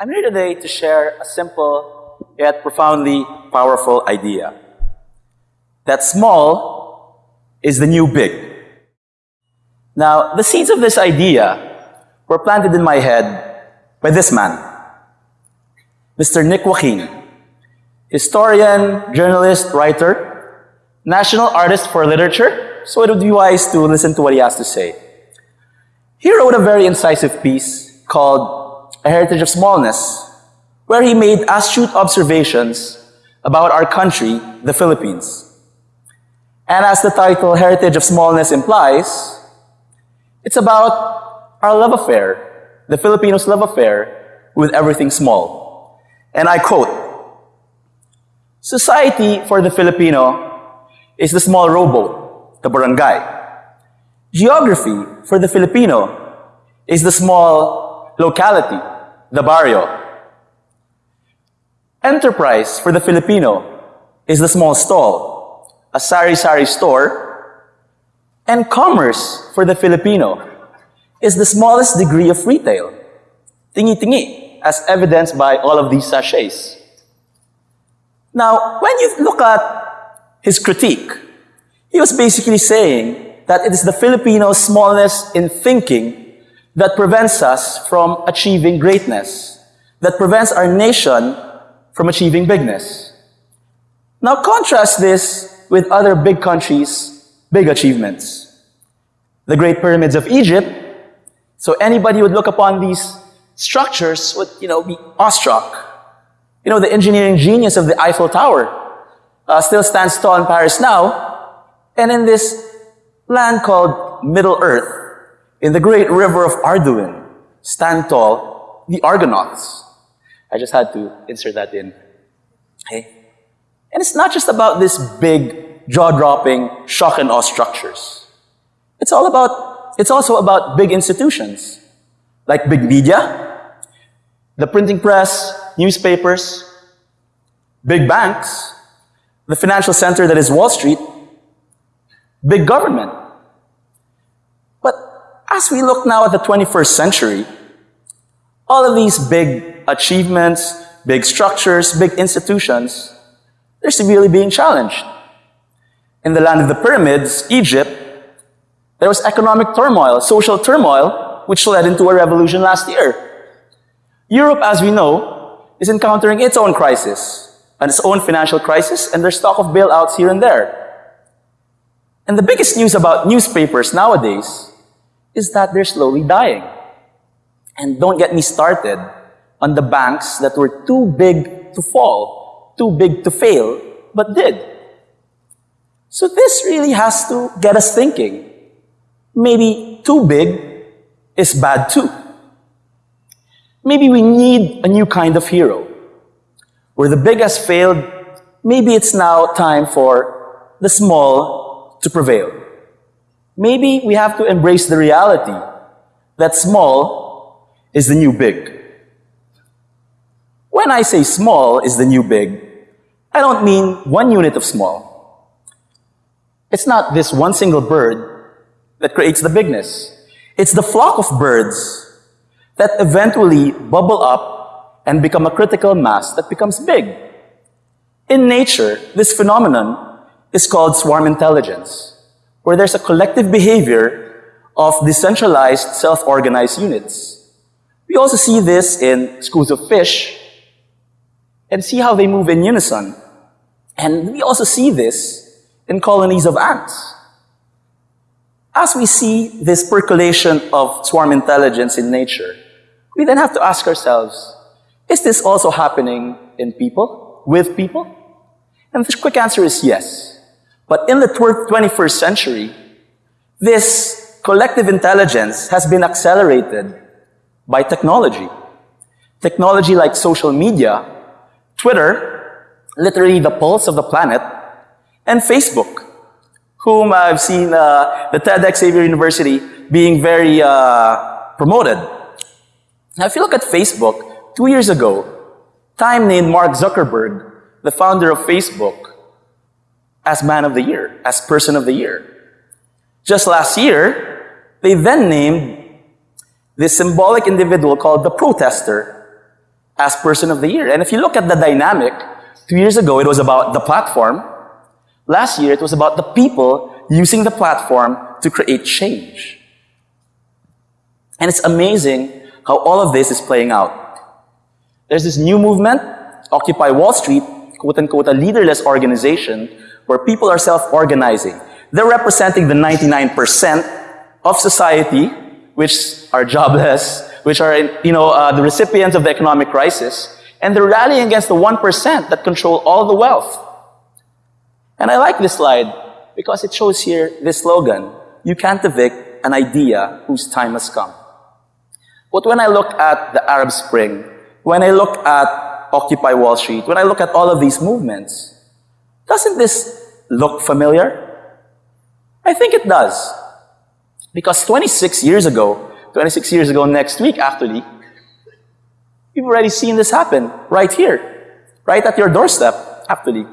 I'm here today to share a simple yet profoundly powerful idea. That small is the new big. Now, the seeds of this idea were planted in my head by this man, Mr. Nick Joaquin, historian, journalist, writer, national artist for literature, so it would be wise to listen to what he has to say. He wrote a very incisive piece called A Heritage of Smallness, where he made astute observations about our country, the Philippines. And as the title Heritage of Smallness implies, it's about our love affair, the Filipinos' love affair with everything small. And I quote, Society for the Filipino is the small rowboat, the barangay. Geography for the Filipino is the small locality, the barrio. Enterprise for the Filipino is the small stall, a sari-sari store and commerce for the Filipino is the smallest degree of retail. Tingi-tingi, as evidenced by all of these sachets. Now, when you look at his critique, he was basically saying that it is the Filipino smallness in thinking that prevents us from achieving greatness, that prevents our nation from achieving bigness. Now contrast this with other big countries big achievements. The Great Pyramids of Egypt. So anybody would look upon these structures would, you know, be awestruck. You know, the engineering genius of the Eiffel Tower uh, still stands tall in Paris now. And in this land called Middle Earth, in the great river of Anduin, stand tall the Argonauts. I just had to insert that in. Okay? And it's not just about this big jaw-dropping, shock and awe structures. It's all about, it's also about big institutions, like big media, the printing press, newspapers, big banks, the financial center that is Wall Street, big government. As we look now at the 21st century, all of these big achievements, big structures, big institutions, they're severely being challenged in the land of the pyramids, Egypt, there was economic turmoil, social turmoil, which led into a revolution last year. Europe, as we know, is encountering its own crisis, and its own financial crisis, and there's talk of bailouts here and there. And the biggest news about newspapers nowadays is that they're slowly dying. And don't get me started on the banks that were too big to fall, too big to fail, but did. So this really has to get us thinking. Maybe too big is bad too. Maybe we need a new kind of hero. Where the big has failed, maybe it's now time for the small to prevail. Maybe we have to embrace the reality that small is the new big. When I say small is the new big, I don't mean one unit of small. It's not this one single bird that creates the bigness. It's the flock of birds that eventually bubble up and become a critical mass that becomes big. In nature, this phenomenon is called swarm intelligence, where there's a collective behavior of decentralized, self-organized units. We also see this in schools of fish and see how they move in unison. And we also see this in colonies of ants. As we see this percolation of swarm intelligence in nature, we then have to ask ourselves, is this also happening in people, with people? And the quick answer is yes. But in the 21st century, this collective intelligence has been accelerated by technology. Technology like social media, Twitter, literally the pulse of the planet, and Facebook, whom I've seen uh, the TEDx Xavier University being very uh, promoted. Now, if you look at Facebook, two years ago, Time named Mark Zuckerberg, the founder of Facebook, as Man of the Year, as Person of the Year. Just last year, they then named this symbolic individual called the protester as person of the year. And if you look at the dynamic, two years ago it was about the platform. Last year it was about the people using the platform to create change. And it's amazing how all of this is playing out. There's this new movement, Occupy Wall Street, quote unquote, a leaderless organization where people are self-organizing. They're representing the 99% of society which are jobless, which are, you know, uh, the recipients of the economic crisis, and they're rallying against the 1% that control all the wealth. And I like this slide because it shows here this slogan, you can't evict an idea whose time has come. But when I look at the Arab Spring, when I look at Occupy Wall Street, when I look at all of these movements, doesn't this look familiar? I think it does. Because 26 years ago, 26 years ago next week actually, we've already seen this happen right here, right at your doorstep actually.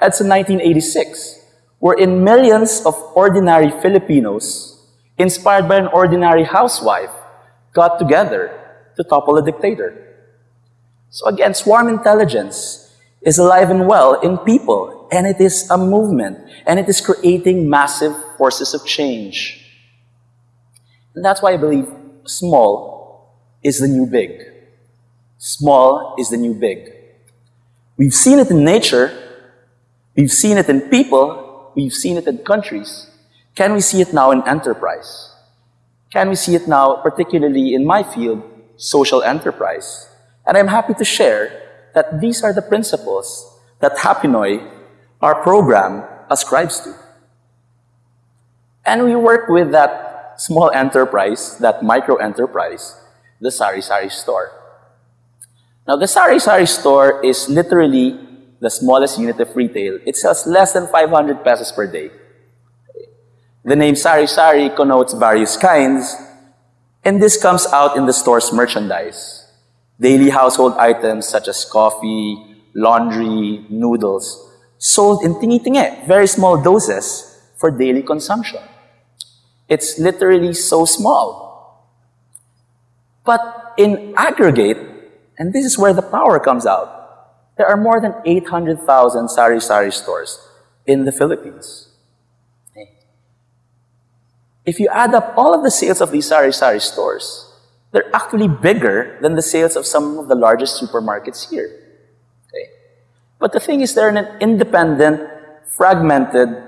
That's in 1986, wherein millions of ordinary Filipinos, inspired by an ordinary housewife, got together to topple a dictator. So again, swarm intelligence is alive and well in people, and it is a movement, and it is creating massive forces of change. And that's why I believe small is the new big. Small is the new big. We've seen it in nature, we've seen it in people, we've seen it in countries. Can we see it now in enterprise? Can we see it now, particularly in my field, social enterprise? And I'm happy to share that these are the principles that Hapinoy, our program, ascribes to. And we work with that small enterprise, that micro enterprise, the Sari Sari store. Now, the Sari Sari store is literally the smallest unit of retail. It sells less than 500 pesos per day. The name Sari Sari connotes various kinds, and this comes out in the store's merchandise. Daily household items such as coffee, laundry, noodles, sold in tingi-tingi, very small doses for daily consumption. It's literally so small. But in aggregate, and this is where the power comes out, there are more than 800,000 sari-sari stores in the Philippines. If you add up all of the sales of these sari-sari stores, they're actually bigger than the sales of some of the largest supermarkets here. But the thing is, they're in an independent, fragmented,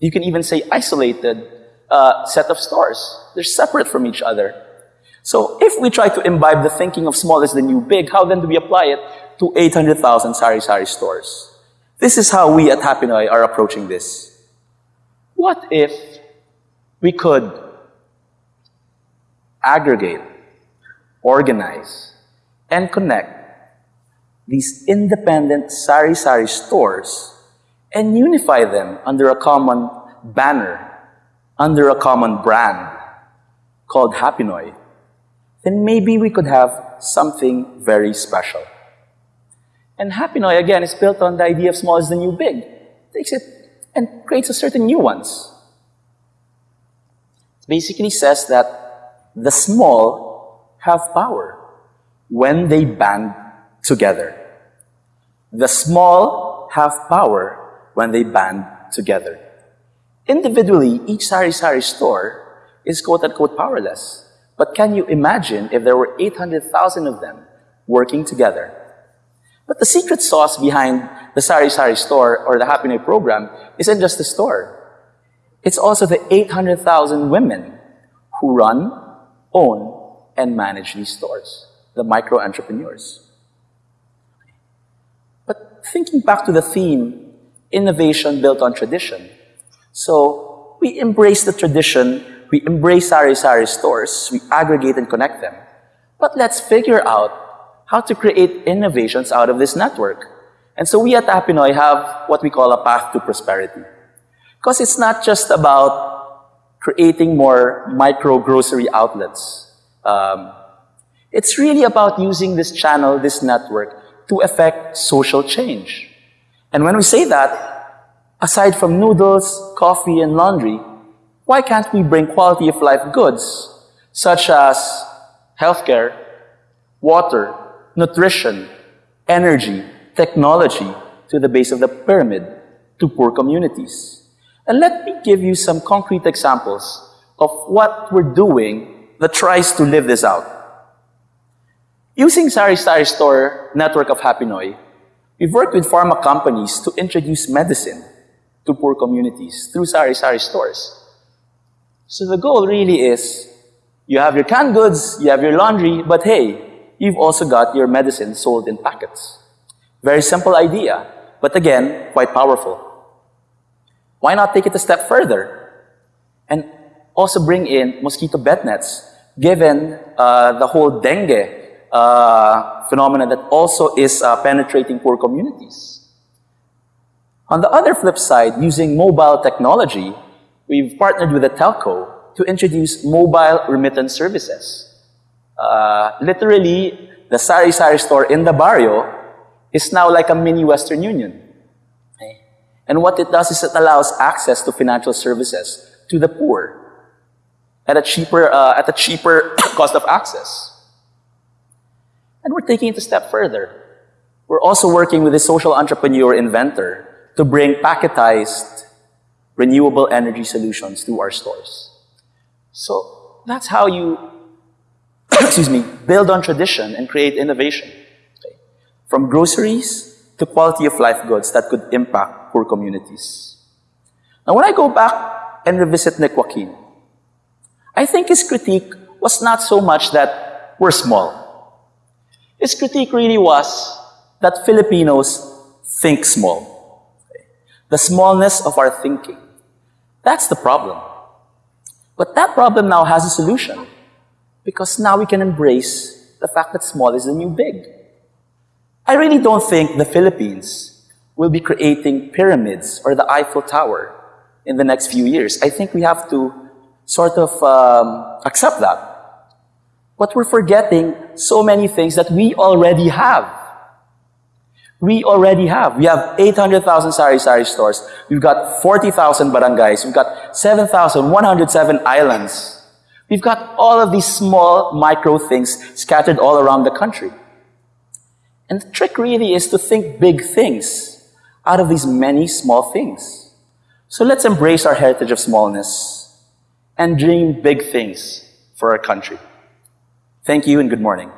you can even say isolated uh, set of stores. They're separate from each other. So if we try to imbibe the thinking of small is the new big, how then do we apply it to 800,000 sari-sari stores? This is how we at Hapinoy are approaching this. What if we could aggregate, organize, and connect these independent sari-sari stores and unify them under a common banner under a common brand called Hapinoy, then maybe we could have something very special. And Hapinoy, again, is built on the idea of small is the new big. Takes it and creates a certain nuance. It basically says that the small have power when they band together. The small have power when they band together. Individually, each sari-sari store is quote-unquote powerless. But can you imagine if there were 800,000 of them working together? But the secret sauce behind the sari-sari store or the Hapinoy program isn't just the store. It's also the 800,000 women who run, own, and manage these stores, the micro-entrepreneurs. But thinking back to the theme, innovation built on tradition, so we embrace the tradition, we embrace sari-sari stores, we aggregate and connect them. But let's figure out how to create innovations out of this network. And so we at Hapinoy have what we call a path to prosperity. Because it's not just about creating more micro grocery outlets. Um, it's really about using this channel, this network, to affect social change. And when we say that, Aside from noodles, coffee, and laundry, why can't we bring quality of life goods such as healthcare, water, nutrition, energy, technology to the base of the pyramid to poor communities. And let me give you some concrete examples of what we're doing that tries to live this out. Using Sari Sari Store network of Hapinoy, we've worked with pharma companies to introduce medicine to poor communities through Sari Sari stores. So the goal really is you have your canned goods, you have your laundry, but hey, you've also got your medicine sold in packets. Very simple idea, but again, quite powerful. Why not take it a step further and also bring in mosquito bed nets, given uh, the whole dengue uh, phenomenon that also is uh, penetrating poor communities? On the other flip side, using mobile technology, we've partnered with a telco to introduce mobile remittance services. Uh, literally, the Sari Sari store in the barrio is now like a mini Western Union. And what it does is it allows access to financial services to the poor at a cheaper, uh, at a cheaper cost of access. And we're taking it a step further. We're also working with a social entrepreneur inventor to bring packetized renewable energy solutions to our stores. So that's how you, excuse me, build on tradition and create innovation. Okay. From groceries to quality of life goods that could impact poor communities. Now when I go back and revisit Nick Joaquin, I think his critique was not so much that we're small. His critique really was that Filipinos think small the smallness of our thinking. That's the problem. But that problem now has a solution because now we can embrace the fact that small is the new big. I really don't think the Philippines will be creating pyramids or the Eiffel Tower in the next few years. I think we have to sort of um, accept that. But we're forgetting so many things that we already have. We already have. We have 800,000 sari-sari stores. We've got 40,000 barangays. We've got 7,107 islands. We've got all of these small micro things scattered all around the country. And the trick really is to think big things out of these many small things. So let's embrace our heritage of smallness and dream big things for our country. Thank you and good morning.